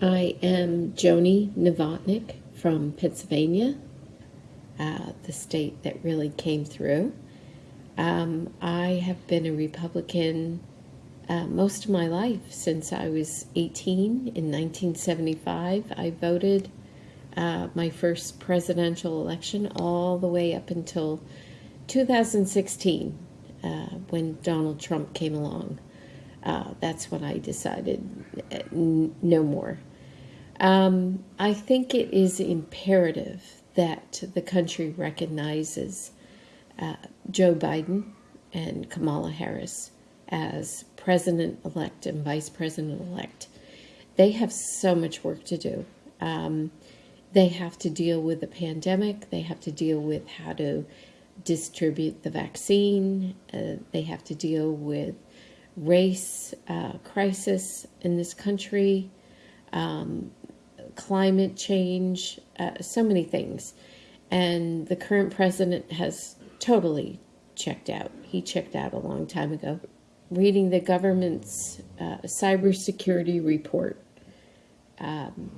I am Joni Novotnik from Pennsylvania, uh, the state that really came through. Um, I have been a Republican uh, most of my life since I was 18 in 1975. I voted uh, my first presidential election all the way up until 2016 uh, when Donald Trump came along. Uh, that's when I decided uh, no more. Um, I think it is imperative that the country recognizes uh, Joe Biden and Kamala Harris as president elect and vice president elect. They have so much work to do. Um, they have to deal with the pandemic, they have to deal with how to distribute the vaccine, uh, they have to deal with race uh, crisis in this country, um, climate change, uh, so many things. And the current president has totally checked out. He checked out a long time ago. Reading the government's uh, cybersecurity report um,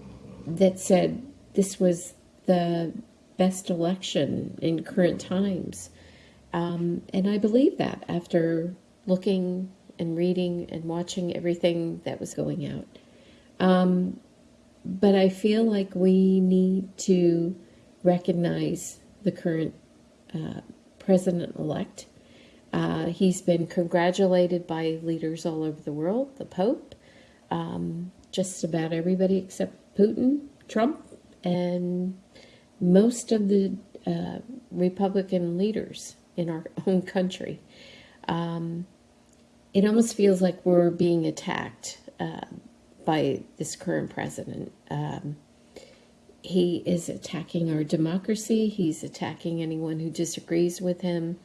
that said this was the best election in current times. Um, and I believe that after looking and reading and watching everything that was going out. Um, but I feel like we need to recognize the current uh, president elect. Uh, he's been congratulated by leaders all over the world, the Pope, um, just about everybody except Putin, Trump, and most of the uh, Republican leaders in our own country. Um, it almost feels like we're being attacked uh, by this current president. Um, he is attacking our democracy. He's attacking anyone who disagrees with him.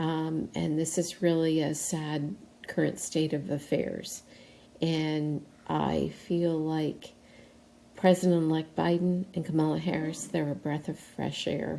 Um, and this is really a sad current state of affairs. And I feel like President elect Biden and Kamala Harris, they're a breath of fresh air